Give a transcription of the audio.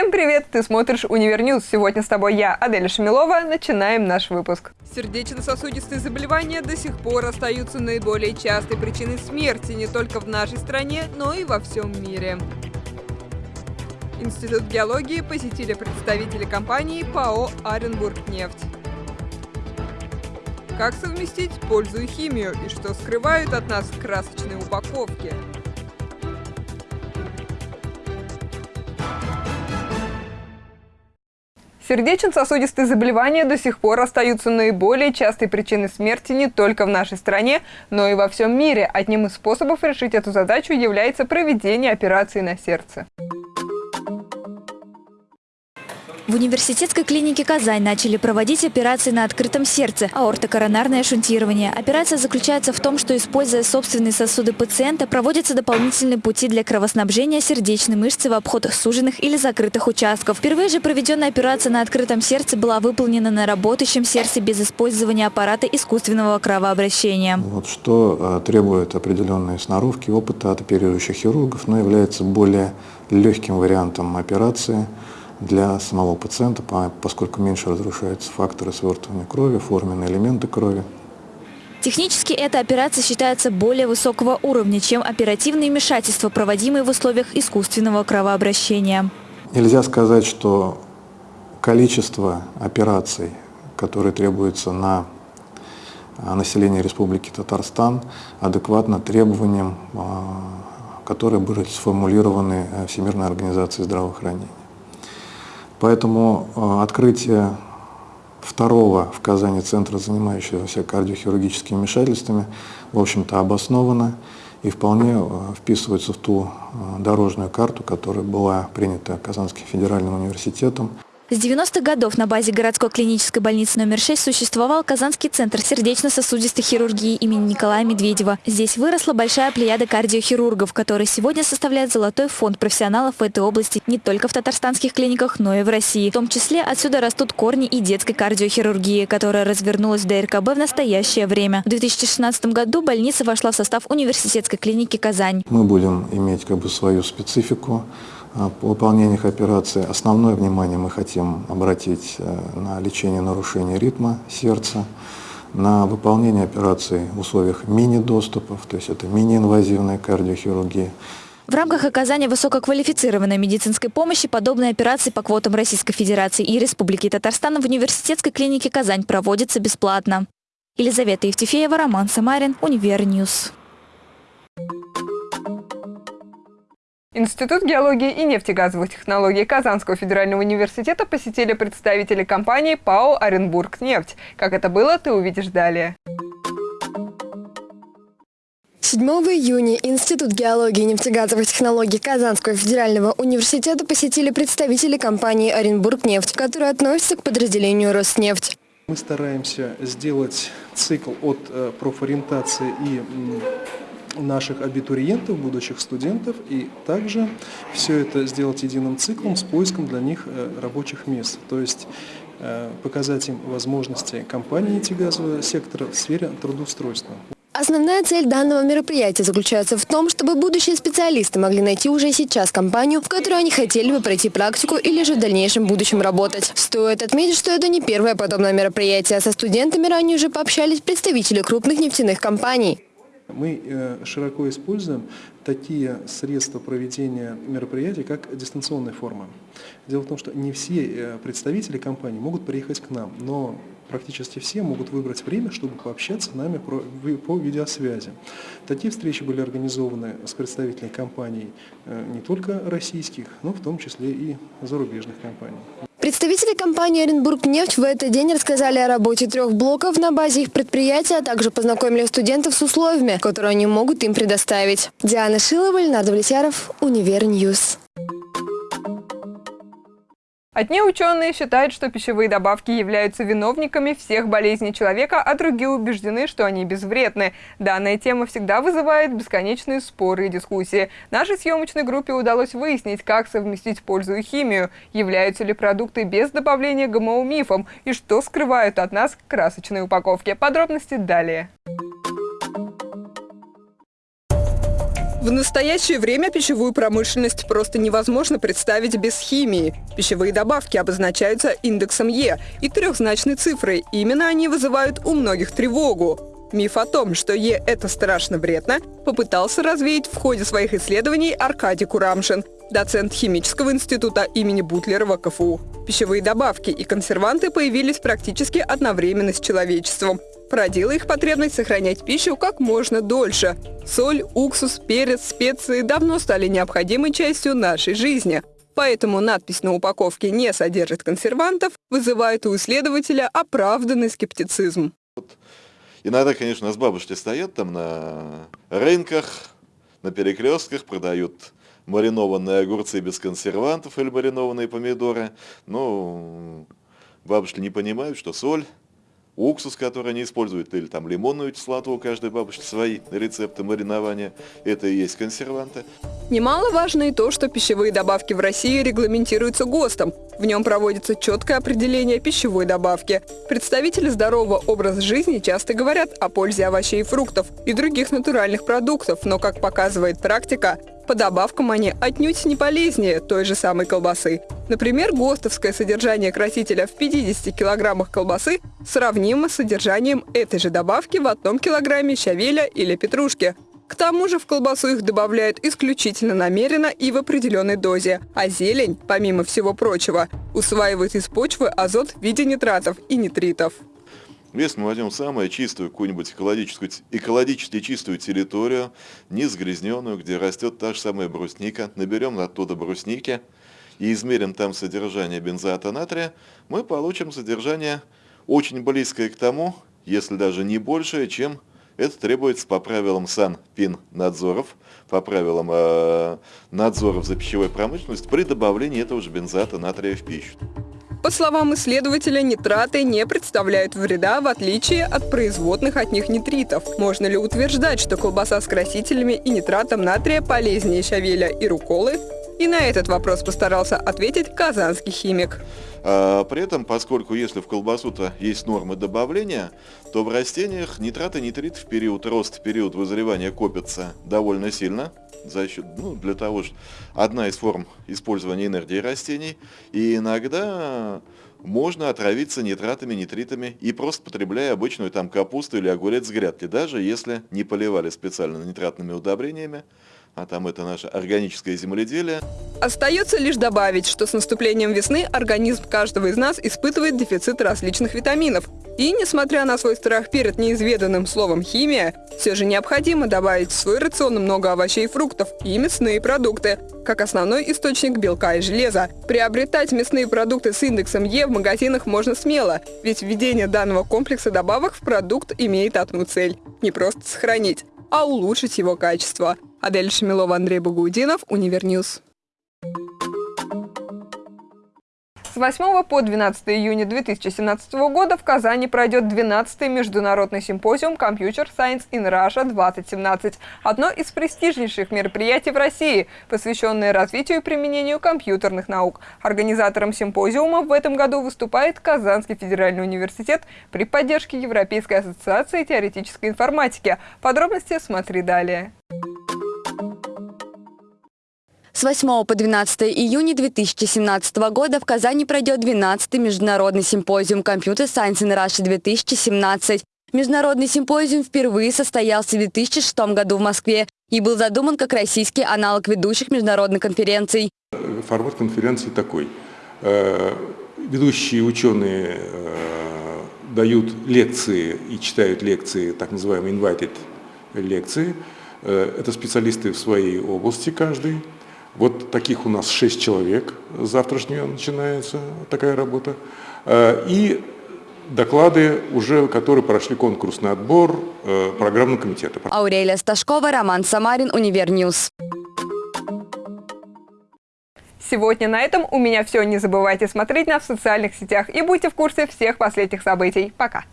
Всем привет! Ты смотришь Универньюз. Сегодня с тобой я, Адель Шамилова. Начинаем наш выпуск. Сердечно-сосудистые заболевания до сих пор остаются наиболее частой причиной смерти не только в нашей стране, но и во всем мире. Институт геологии посетили представители компании ПАО «Оренбургнефть». Как совместить пользу и химию, и что скрывают от нас красочные упаковки – Сердечно-сосудистые заболевания до сих пор остаются наиболее частой причиной смерти не только в нашей стране, но и во всем мире. Одним из способов решить эту задачу является проведение операции на сердце. В университетской клинике «Казань» начали проводить операции на открытом сердце – аортокоронарное шунтирование. Операция заключается в том, что, используя собственные сосуды пациента, проводятся дополнительные пути для кровоснабжения сердечной мышцы в обход суженных или закрытых участков. Впервые же проведенная операция на открытом сердце была выполнена на работающем сердце без использования аппарата искусственного кровообращения. Вот что э, требует определенной сноровки, опыта от оперирующих хирургов, но является более легким вариантом операции – для самого пациента, поскольку меньше разрушаются факторы свертывания крови, форменные элементы крови. Технически эта операция считается более высокого уровня, чем оперативные вмешательства, проводимые в условиях искусственного кровообращения. Нельзя сказать, что количество операций, которые требуются на а, население Республики Татарстан, адекватно требованиям, а, которые были сформулированы э, Всемирной организацией здравоохранения. Поэтому э, открытие второго в Казани центра, занимающегося кардиохирургическими вмешательствами, в общем-то обосновано и вполне э, вписывается в ту э, дорожную карту, которая была принята Казанским федеральным университетом. С 90-х годов на базе городской клинической больницы номер 6 существовал Казанский центр сердечно-сосудистой хирургии имени Николая Медведева. Здесь выросла большая плеяда кардиохирургов, которые сегодня составляют золотой фонд профессионалов в этой области не только в татарстанских клиниках, но и в России. В том числе отсюда растут корни и детской кардиохирургии, которая развернулась в ДРКБ в настоящее время. В 2016 году больница вошла в состав университетской клиники «Казань». Мы будем иметь как бы свою специфику выполнениях операции. Основное внимание мы хотим обратить э, на лечение нарушений ритма сердца, на выполнение операций в условиях мини-доступов, то есть это мини-инвазивная кардиохирургия. В рамках оказания высококвалифицированной медицинской помощи подобные операции по квотам Российской Федерации и Республики Татарстан в университетской клинике «Казань» проводятся бесплатно. Елизавета Евтефеева, Роман Самарин, Univer News. Институт геологии и нефтегазовых технологий Казанского федерального университета посетили представители компании ПАО «Оренбургнефть». Как это было, ты увидишь далее. 7 июня Институт геологии и нефтегазовых технологий Казанского федерального университета посетили представители компании «Оренбургнефть», которая относится к подразделению «Роснефть». Мы стараемся сделать цикл от э, профориентации и наших абитуриентов, будущих студентов, и также все это сделать единым циклом с поиском для них э, рабочих мест. То есть э, показать им возможности компании нефтегазового сектора в сфере трудоустройства. Основная цель данного мероприятия заключается в том, чтобы будущие специалисты могли найти уже сейчас компанию, в которой они хотели бы пройти практику или же в дальнейшем будущем работать. Стоит отметить, что это не первое подобное мероприятие. Со студентами ранее уже пообщались представители крупных нефтяных компаний. Мы э, широко используем такие средства проведения мероприятий, как дистанционная форма. Дело в том, что не все э, представители компании могут приехать к нам, но практически все могут выбрать время, чтобы пообщаться с нами по видеосвязи. Такие встречи были организованы с представителями компаний э, не только российских, но в том числе и зарубежных компаний. Представители компании «Оренбургнефть» в этот день рассказали о работе трех блоков на базе их предприятия, а также познакомили студентов с условиями, которые они могут им предоставить. Диана Шилова, Ленар Довлетьяров, Univer News. Одни ученые считают, что пищевые добавки являются виновниками всех болезней человека, а другие убеждены, что они безвредны. Данная тема всегда вызывает бесконечные споры и дискуссии. Нашей съемочной группе удалось выяснить, как совместить пользу и химию, являются ли продукты без добавления ГМО мифом и что скрывают от нас красочные упаковки. Подробности далее. В настоящее время пищевую промышленность просто невозможно представить без химии. Пищевые добавки обозначаются индексом Е и трехзначной цифрой. Именно они вызывают у многих тревогу. Миф о том, что Е – это страшно вредно, попытался развеять в ходе своих исследований Аркадий Курамшин, доцент химического института имени Бутлерова КФУ. Пищевые добавки и консерванты появились практически одновременно с человечеством породила их потребность сохранять пищу как можно дольше. Соль, уксус, перец, специи давно стали необходимой частью нашей жизни. Поэтому надпись на упаковке «не содержит консервантов» вызывает у исследователя оправданный скептицизм. Иногда, конечно, у нас бабушки стоят там на рынках, на перекрестках, продают маринованные огурцы без консервантов или маринованные помидоры. Но бабушки не понимают, что соль уксус, который они используют, или там лимонную кислоту, у каждой бабушки свои рецепты маринования, это и есть консерванты. Немаловажно и то, что пищевые добавки в России регламентируются ГОСТом. В нем проводится четкое определение пищевой добавки. Представители здорового образа жизни часто говорят о пользе овощей и фруктов и других натуральных продуктов, но, как показывает практика, по добавкам они отнюдь не полезнее той же самой колбасы. Например, ГОСТовское содержание красителя в 50 килограммах колбасы сравнимо с содержанием этой же добавки в одном килограмме щавеля или петрушки. К тому же в колбасу их добавляют исключительно намеренно и в определенной дозе. А зелень, помимо всего прочего, усваивает из почвы азот в виде нитратов и нитритов. Если мы возьмем самую чистую какую-нибудь экологическую, экологически чистую территорию, не сгрязненную, где растет та же самая брусника, наберем оттуда брусники и измерим там содержание бензоата натрия, мы получим содержание очень близкое к тому, если даже не большее, чем это требуется по правилам Санпин-надзоров, по правилам э, надзоров за пищевой промышленностью при добавлении этого же бензоата натрия в пищу. По словам исследователя, нитраты не представляют вреда, в отличие от производных от них нитритов. Можно ли утверждать, что колбаса с красителями и нитратом натрия полезнее щавеля и руколы? И на этот вопрос постарался ответить казанский химик. А, при этом, поскольку если в колбасу-то есть нормы добавления, то в растениях нитраты и нитрит в период роста, в период вызревания копятся довольно сильно за счет, ну, для того, что одна из форм использования энергии растений, и иногда можно отравиться нитратами, нитритами и просто потребляя обычную там капусту или огурец с грядки, даже если не поливали специально нитратными удобрениями, а там это наше органическое земледелие. Остается лишь добавить, что с наступлением весны организм каждого из нас испытывает дефицит различных витаминов. И, несмотря на свой страх перед неизведанным словом «химия», все же необходимо добавить в свой рацион много овощей и фруктов и мясные продукты, как основной источник белка и железа. Приобретать мясные продукты с индексом Е в магазинах можно смело, ведь введение данного комплекса добавок в продукт имеет одну цель – не просто сохранить, а улучшить его качество. Адель Шамилова, Андрей Багаудинов, Univer News. С 8 по 12 июня 2017 года в Казани пройдет 12-й международный симпозиум Computer Science in Russia 2017. Одно из престижнейших мероприятий в России, посвященное развитию и применению компьютерных наук. Организатором симпозиума в этом году выступает Казанский федеральный университет при поддержке Европейской ассоциации теоретической информатики. Подробности смотри далее. С 8 по 12 июня 2017 года в Казани пройдет 12-й международный симпозиум Computer Science in Russia 2017. Международный симпозиум впервые состоялся в 2006 году в Москве и был задуман как российский аналог ведущих международных конференций. Формат конференции такой. Э, ведущие ученые э, дают лекции и читают лекции, так называемые invited лекции. Э, это специалисты в своей области каждый. Вот таких у нас 6 человек. С завтрашнего начинается такая работа. Э, и доклады уже, которые прошли конкурсный отбор э, программного комитета. Аурелия Сташкова, Роман Самарин, Univer News. Сегодня на этом у меня все. Не забывайте смотреть нас в социальных сетях и будьте в курсе всех последних событий. Пока!